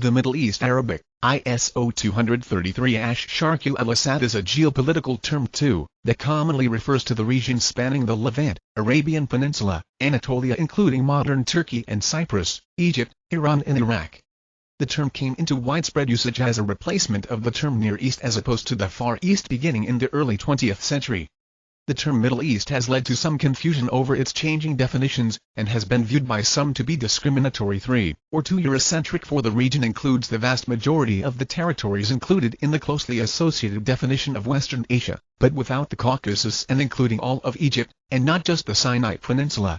The Middle East Arabic, ISO 233 Ash Sharqi al-Awsat is a geopolitical term too, that commonly refers to the region spanning the Levant, Arabian Peninsula, Anatolia including modern Turkey and Cyprus, Egypt, Iran and Iraq. The term came into widespread usage as a replacement of the term Near East as opposed to the Far East beginning in the early 20th century. The term Middle East has led to some confusion over its changing definitions, and has been viewed by some to be discriminatory 3 or 2 Eurocentric for the region includes the vast majority of the territories included in the closely associated definition of Western Asia, but without the Caucasus and including all of Egypt, and not just the Sinai Peninsula.